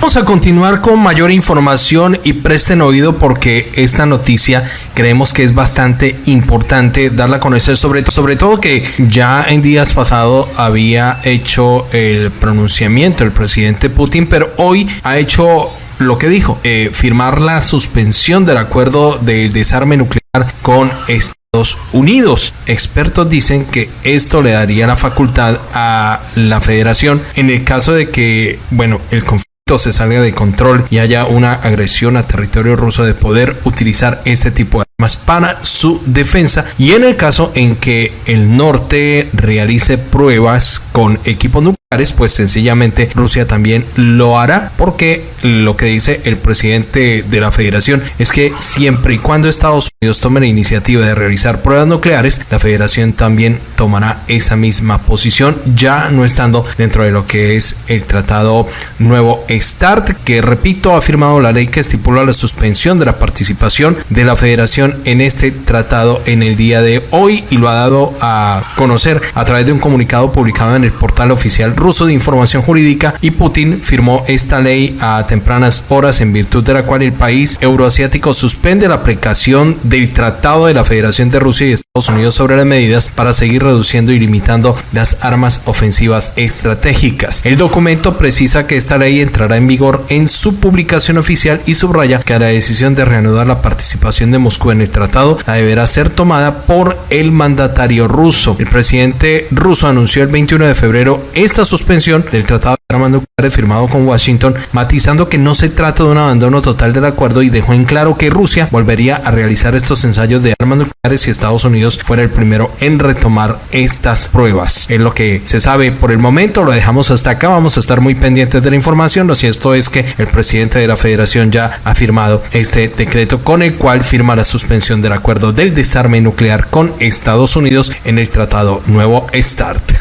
Vamos a continuar con mayor información y presten oído porque esta noticia creemos que es bastante importante darla a conocer, sobre, sobre todo que ya en días pasados había hecho el pronunciamiento el presidente Putin, pero hoy ha hecho lo que dijo, eh, firmar la suspensión del acuerdo del desarme nuclear con Estados Unidos. Expertos dicen que esto le daría la facultad a la federación en el caso de que, bueno, el conflicto se salga de control y haya una agresión a territorio ruso de poder utilizar este tipo de armas para su defensa. Y en el caso en que el norte realice pruebas con equipos nucleares pues sencillamente Rusia también lo hará porque lo que dice el presidente de la federación es que siempre y cuando Estados Unidos tome la iniciativa de realizar pruebas nucleares la federación también tomará esa misma posición ya no estando dentro de lo que es el tratado nuevo START, que repito, ha firmado la ley que estipula la suspensión de la participación de la federación en este tratado en el día de hoy y lo ha dado a conocer a través de un comunicado publicado en el portal oficial ruso de información jurídica y Putin firmó esta ley a tempranas horas en virtud de la cual el país euroasiático suspende la aplicación del tratado de la Federación de Rusia y Estados Unidos sobre las medidas para seguir reduciendo y limitando las armas ofensivas estratégicas. El documento precisa que esta ley entrará en vigor en su publicación oficial y subraya que la decisión de reanudar la participación de Moscú en el tratado la deberá ser tomada por el mandatario ruso. El presidente ruso anunció el 21 de febrero esta suspensión del tratado de armas nucleares firmado con Washington, matizando que no se trata de un abandono total del acuerdo y dejó en claro que Rusia volvería a realizar estos ensayos de armas nucleares si Estados Unidos fuera el primero en retomar estas pruebas. Es lo que se sabe por el momento, lo dejamos hasta acá, vamos a estar muy pendientes de la información. Lo cierto es que el presidente de la federación ya ha firmado este decreto con el cual firma la suspensión del acuerdo del desarme nuclear con Estados Unidos en el tratado Nuevo START.